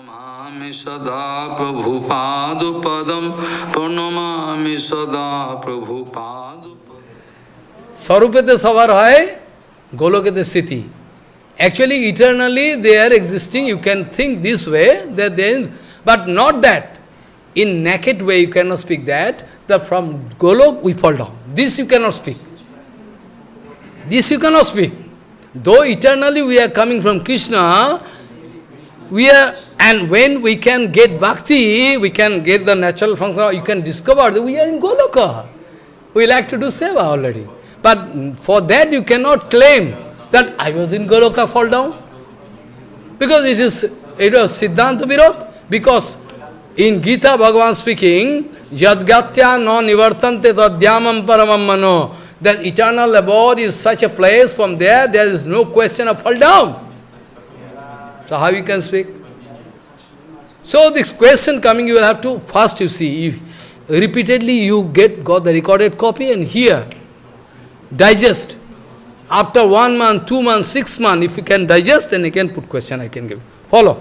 Pranamami sada Prabhupada Pranamami sada Prabhupada স্বরূপেতে সবার হয় গোলকেতে স্থিতি Actually, eternally they are existing. You can think this way, that they, but not that. In naked way, you cannot speak that. That from Golok we fall down. This you cannot speak. This you cannot speak. Though eternally we are coming from Krishna, we are, and when we can get bhakti, we can get the natural function, you can discover that we are in Goloka. We like to do seva already. But for that you cannot claim that I was in Goloka, fall down. Because it is, it was Siddhanta Virod. Because in Gita, Bhagavan speaking, Yadgatya no nivartante tadhyamam paramam mano. That eternal abode is such a place, from there, there is no question of fall down. So how you can speak? So this question coming, you will have to, first you see, if repeatedly you get, got the recorded copy and hear, digest. After one month, two months, six months, if you can digest, then you can put question, I can give. Follow.